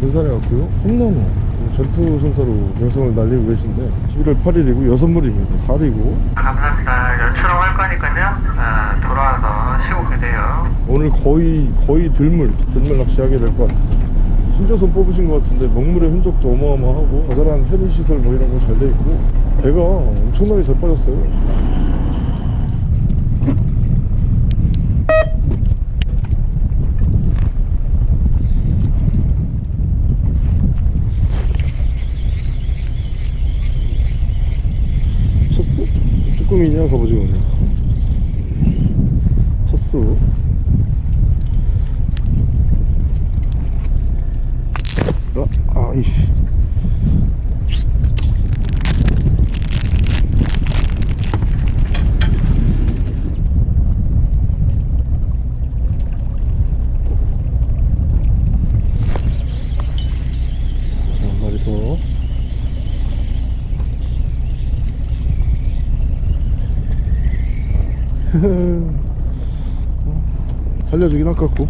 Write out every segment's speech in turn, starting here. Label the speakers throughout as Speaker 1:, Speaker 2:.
Speaker 1: 군산해갖고요 홈나무 전투선사로 명성을 날리고 계신데 11월 8일이고 여섯 물입니다 살이고
Speaker 2: 감사합니다. 연출을 할 거니까요. 아, 돌아와서 쉬고 계세요.
Speaker 1: 오늘 거의 거의 들물 들물 낚시하게 될 것 같습니다 신조선 뽑으신 것 같은데 먹물의 흔적도 어마어마하고 자잘한 편의시설 뭐 이런 거 잘 돼 있고 배가 엄청나게 잘 빠졌어요 첫수? 쭈꾸미냐 갑오징어냐? 첫수. 아, 아이씨 자, 한 마리 더 살려주긴 아깝고.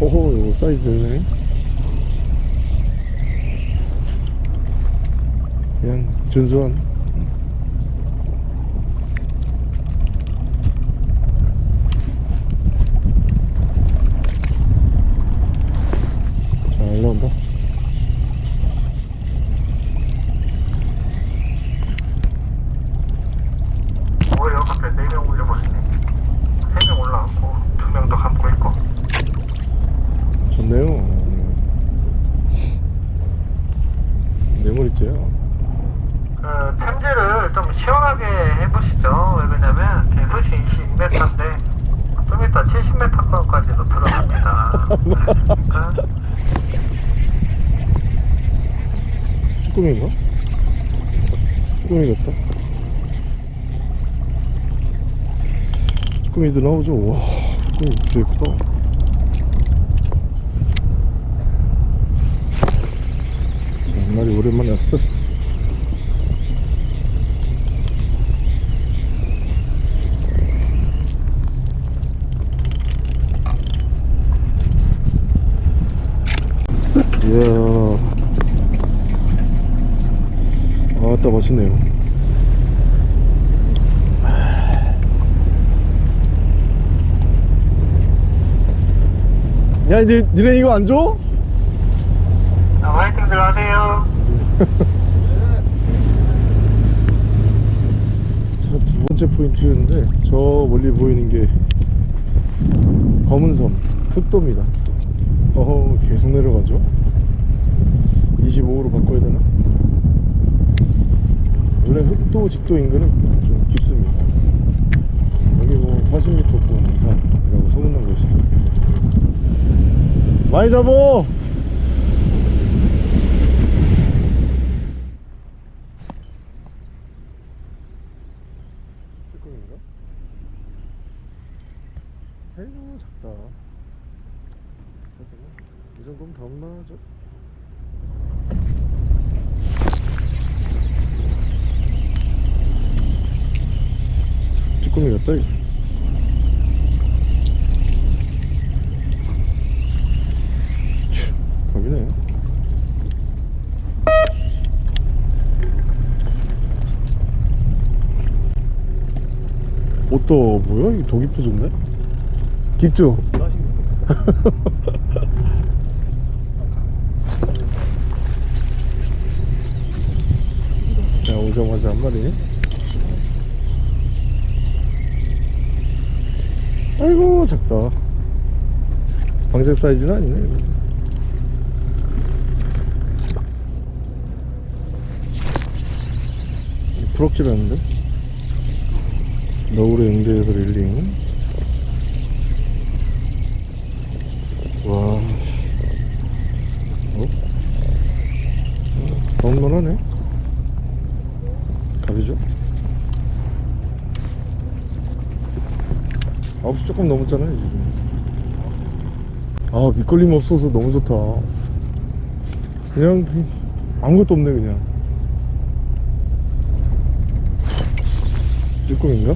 Speaker 1: 호호 이거 사이즈네. 그냥 준수한. 잘 나온다
Speaker 2: 오히려 갑자기 4명 올려버리네. 3명 올라왔고, 2명 더 감고 있고.
Speaker 1: 좋네요 네모리째요
Speaker 2: 그, 템질을 좀 시원하게 해보시죠. 왜 그러냐면, 개수시 22m인데, 좀 이따 70m까지도 들어갑니다. 그러니까,
Speaker 1: 쭈꾸미인가? 쭈꾸미 같다 쭈꾸미도 나오죠 와 쭈꾸미 진짜 예쁘다 한 마리 오랜만에 왔어 이야 아따 맛있네요 야 니, 니네 이거 안 줘?
Speaker 2: 자, 화이팅들 하세요.
Speaker 1: 자, 두 번째 포인트인데 저 멀리 보이는 게 검은 섬 흑도입니다. 어허 계속 내려가죠? 25호로 바꿔야 되나? 원래 흑도 직도 인근은 좀 깊습니다. 여기 뭐 40m 이상이라고 소문난 곳이죠. 많이 잡어 쭈꾸미인가? 아이고 작다 잠깐만. 이 정도면 다 없나죠? 쭈꾸미 같다 이거 치, 갑이네 옷도 뭐야? 이거 더 깊어졌네? 깊죠? 자 오자마자 한 마리 아이고 작다. 방색 사이즈는 아니네. 이거. 부럭질 하는데? 너울의 응대에서 릴링. 와. 어? 넉넉하네 갑이죠? 9시 조금 넘었잖아요 지금 아 밑걸림 없어서 너무 좋다 그냥 아무것도 없네 그냥 쭈꾸미인가?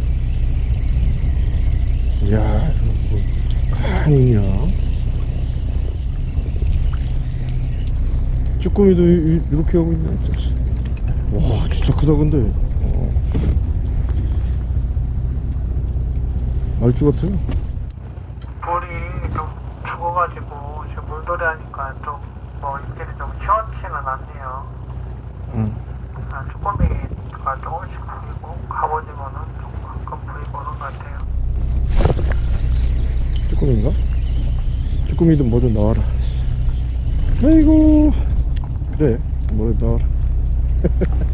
Speaker 1: 이야 뭐 가만히 있냐 쭈꾸미도 이, 이- 이렇게 하고 있네. 와 진짜 크다 근데 어. 말주 같아요
Speaker 2: 볼이 좀 죽어가지고 지금 물놀이 하니까 좀뭐 입질이 좀 시원치는 않네요.
Speaker 1: 응.
Speaker 2: 아, 쭈꾸미가 조금씩 보이고 갑오징어는 좀 가끔 보이고 그런 것 같아요.
Speaker 1: 쭈꾸미인가? 쭈꾸미든 뭐든 나와라 아이고 그래 뭐든 나와라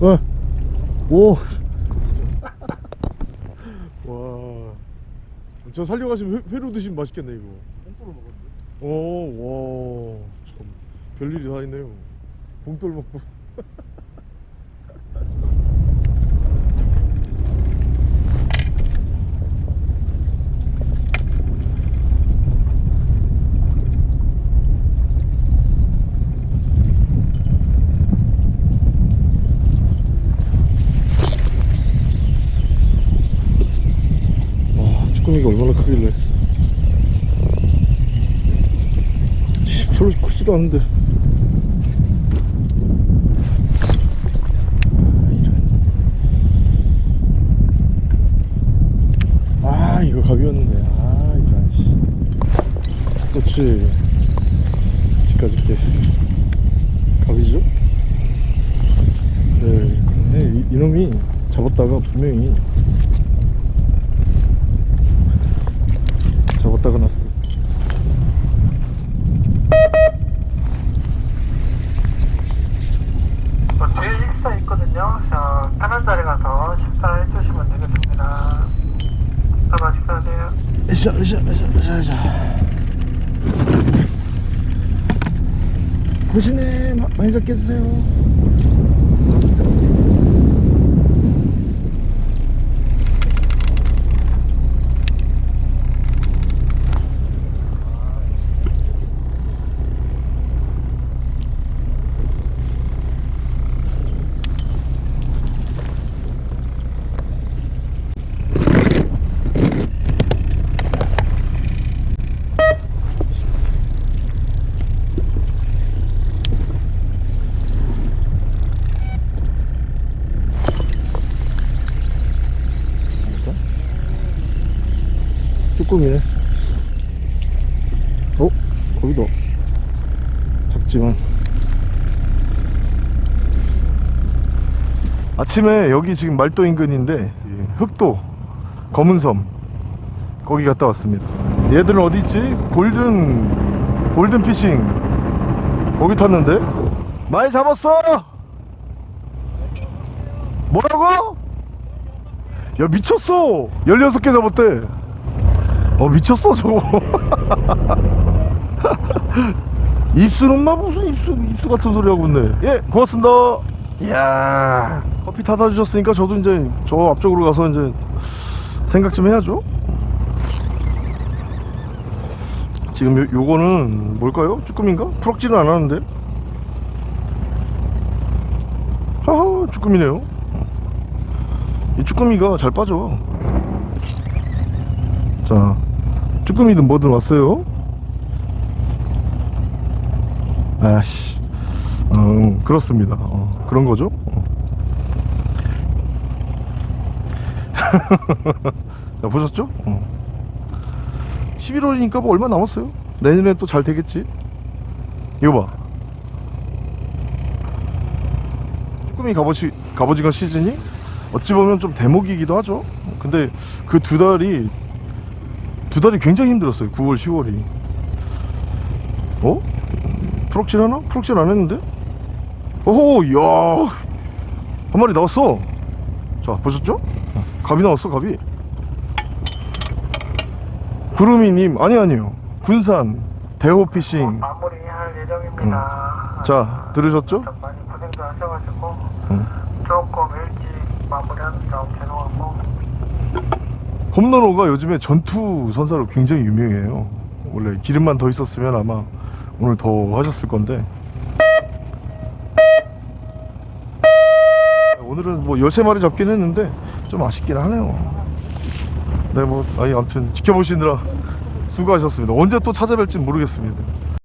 Speaker 1: 어. 오. 와. 저 살려가시면 회, 회로 드시면 맛있겠네 이거. 봉돌 먹었는데. 오, 와. 참 별일이 다 있네요. 봉돌 먹고. 와, 쭈꾸미가 얼마나 크길래. 씨, 별로 크지도 않은데. 아, 이거 갑이었는데. 아, 이런, 씨. 그렇지. 집까지 게 갑이죠? 네, 이놈이 잡았다가 분명히 잡았다가 났어.
Speaker 2: 뭐 뒤에 식사 있거든요. 자, 편한 자리 가서 식사해 주시면 되겠습니다. 자, 맛있게 하세요.
Speaker 1: 으쌰, 으쌰, 으쌰, 으쌰, 으쌰. 고시네, 마- 많이 잡게 해주세요. 쭈꾸미네. 어? 거기도 작지만. 아침에 여기 지금 말도 인근인데 이 흑도 검은섬 거기 갔다 왔습니다. 얘들은 어디 있지? 골든 골든 피싱 거기 탔는데 많이 잡았어. 뭐라고? 야 미쳤어 16개 잡았대 어 미쳤어 저거. 입술은 막 무슨 입술 입술 같은 소리 하고 있네. 예 고맙습니다. 이야 커피 타다 주셨으니까 저도 이제 저 앞쪽으로 가서 이제 생각 좀 해야죠. 지금 요, 요거는 뭘까요? 쭈꾸미인가? 풀럭지는 안 하는데. 하하 쭈꾸미네요. 이 쭈꾸미가 잘 빠져. 자 쭈꾸미든 뭐든 왔어요. 아씨. 어, 음, 그렇습니다. 어, 그런 거죠? 어. 자 보셨죠? 어. 11월이니까 뭐 얼마 남았어요? 내년에 또 잘 되겠지? 이거 봐. 쭈꾸미 갑오지, 갑오징어 시즌이 어찌 보면 좀 대목이기도 하죠. 근데 그 두 달이 두 달이 굉장히 힘들었어요. 9월, 10월이. 어? 프록질 하나? 프록질 안 했는데? 오호, 이야. 한 마리 나왔어. 자, 보셨죠? 갑이 나왔어, 갑이. 구름이님, 아니, 아니요. 군산, 대호피싱.
Speaker 2: 마무리할 예정입니다.
Speaker 1: 자, 들으셨죠?
Speaker 2: 좀 많이 고생도 하셔가지고
Speaker 1: 응.
Speaker 2: 조금 일찍 마무리하는 점
Speaker 1: 홈런호가 요즘에 전투 선사로 굉장히 유명해요. 원래 기름만 더 있었으면 아마 오늘 더 하셨을 건데. 오늘은 뭐 열세 마리 잡긴 했는데 좀 아쉽긴 하네요. 네뭐 아니 아무튼 지켜보시느라 수고하셨습니다. 언제 또 찾아뵐진 모르겠습니다.